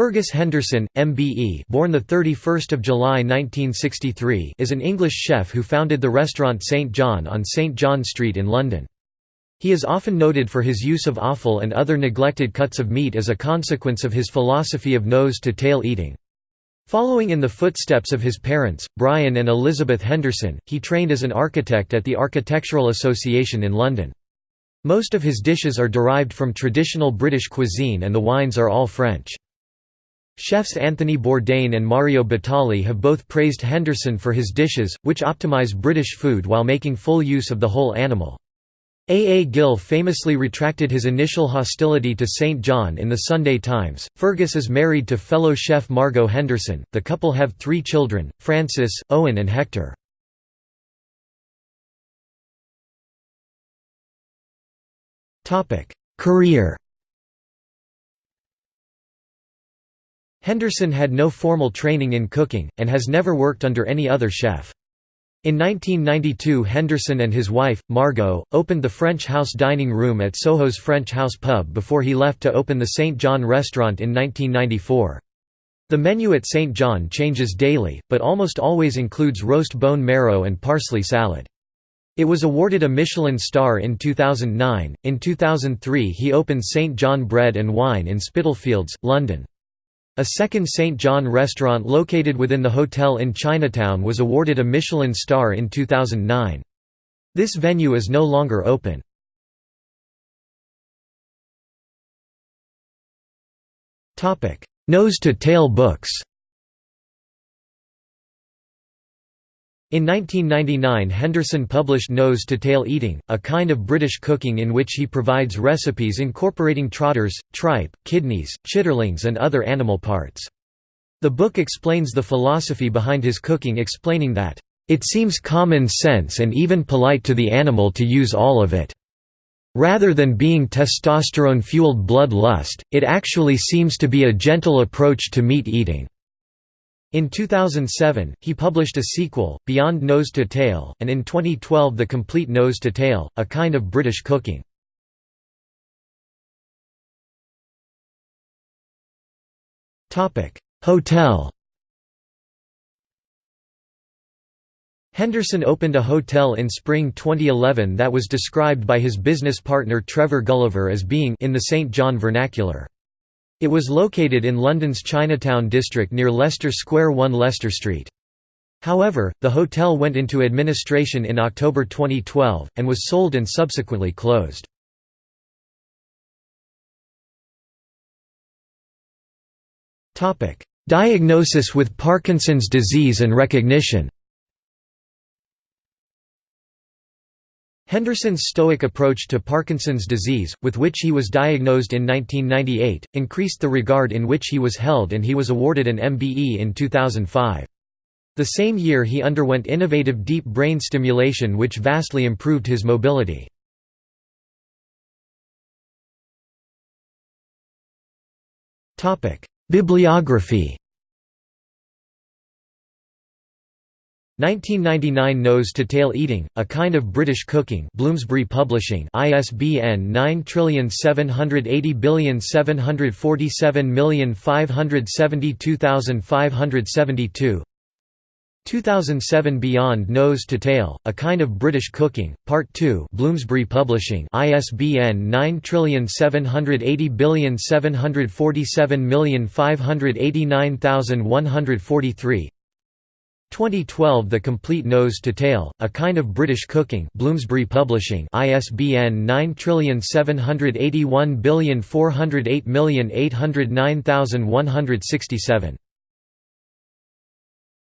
Fergus Henderson, MBE, born the 31st of July 1963, is an English chef who founded the restaurant St John on St John Street in London. He is often noted for his use of offal and other neglected cuts of meat as a consequence of his philosophy of nose-to-tail eating. Following in the footsteps of his parents, Brian and Elizabeth Henderson, he trained as an architect at the Architectural Association in London. Most of his dishes are derived from traditional British cuisine and the wines are all French. Chefs Anthony Bourdain and Mario Batali have both praised Henderson for his dishes, which optimize British food while making full use of the whole animal. A. A. Gill famously retracted his initial hostility to St. John in the Sunday Times. Fergus is married to fellow chef Margot Henderson. The couple have three children Francis, Owen, and Hector. Career Henderson had no formal training in cooking, and has never worked under any other chef. In 1992 Henderson and his wife, Margot, opened the French House dining room at Soho's French House pub before he left to open the St. John restaurant in 1994. The menu at St. John changes daily, but almost always includes roast bone marrow and parsley salad. It was awarded a Michelin star in 2009. In 2003 he opened St. John Bread and Wine in Spitalfields, London. A second St. John restaurant located within the hotel in Chinatown was awarded a Michelin star in 2009. This venue is no longer open. Nose-to-tail books In 1999 Henderson published Nose to Tail Eating, a kind of British cooking in which he provides recipes incorporating trotters, tripe, kidneys, chitterlings and other animal parts. The book explains the philosophy behind his cooking explaining that, "...it seems common sense and even polite to the animal to use all of it. Rather than being testosterone-fueled blood lust, it actually seems to be a gentle approach to meat eating." In 2007, he published a sequel, Beyond Nose to Tail, and in 2012 The Complete Nose to Tail, a kind of British cooking. Hotel Henderson opened a hotel in spring 2011 that was described by his business partner Trevor Gulliver as being in the St John vernacular. It was located in London's Chinatown district near Leicester Square 1 Leicester Street. However, the hotel went into administration in October 2012, and was sold and subsequently closed. Diagnosis with Parkinson's disease and recognition Henderson's stoic approach to Parkinson's disease, with which he was diagnosed in 1998, increased the regard in which he was held and he was awarded an MBE in 2005. The same year he underwent innovative deep brain stimulation which vastly improved his mobility. Bibliography 1999 Nose to Tail Eating, A Kind of British Cooking Bloomsbury Publishing ISBN 9780747572572 2007 Beyond Nose to Tail, A Kind of British Cooking, Part 2 Bloomsbury Publishing ISBN 9780747589143 2012 The Complete Nose to Tail, A Kind of British Cooking Bloomsbury Publishing ISBN 97814088088099167